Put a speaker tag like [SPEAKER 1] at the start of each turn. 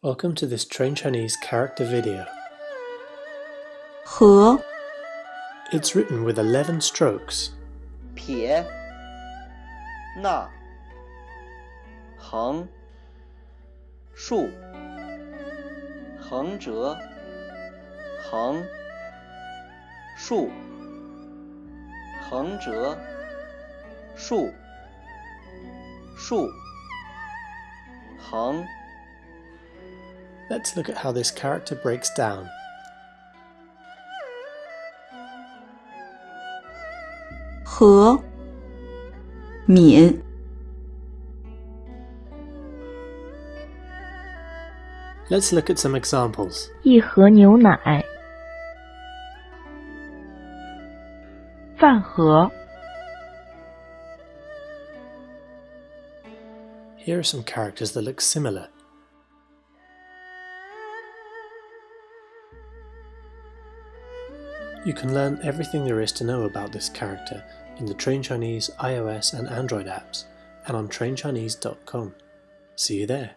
[SPEAKER 1] Welcome to this Train Chinese character video.
[SPEAKER 2] 盒
[SPEAKER 1] It's written with 11 strokes.
[SPEAKER 3] 撇捺横竖横折横竖横折竖竖横。横
[SPEAKER 1] Let's look at how this character breaks down.
[SPEAKER 2] 和敏
[SPEAKER 1] Let's look at some examples.
[SPEAKER 4] 一盒牛奶，饭盒，
[SPEAKER 1] Here are some characters that look similar. You can learn everything there is to know about this character in the Train Chinese iOS and Android apps and on trainchinese.com. See you there.